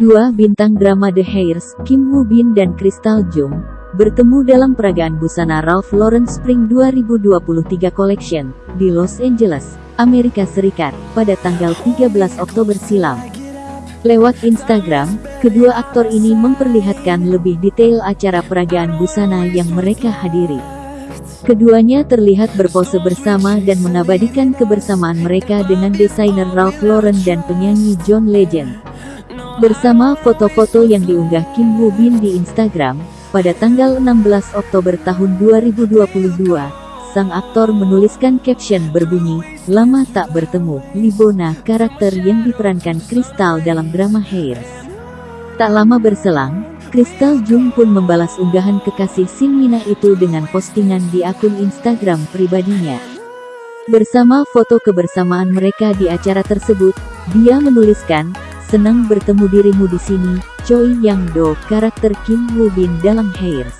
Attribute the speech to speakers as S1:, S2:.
S1: Dua bintang drama The Hairs, Kim Woo Bin dan Crystal Jung, bertemu dalam peragaan busana Ralph Lauren Spring 2023 Collection di Los Angeles, Amerika Serikat, pada tanggal 13 Oktober silam. Lewat Instagram, kedua aktor ini memperlihatkan lebih detail acara peragaan busana yang mereka hadiri. Keduanya terlihat berpose bersama dan mengabadikan kebersamaan mereka dengan desainer Ralph Lauren dan penyanyi John Legend. Bersama foto-foto yang diunggah Kim Woo Bin di Instagram, pada tanggal 16 Oktober tahun 2022, sang aktor menuliskan caption berbunyi, Lama tak bertemu, Libona, karakter yang diperankan Crystal dalam drama Hairs. Tak lama berselang, Crystal Jung pun membalas unggahan kekasih Sin Mina itu dengan postingan di akun Instagram pribadinya. Bersama foto kebersamaan mereka di acara tersebut, dia menuliskan, Senang bertemu dirimu di sini, Choi Yang Do, karakter Kim Woo Bin dalam Hairs.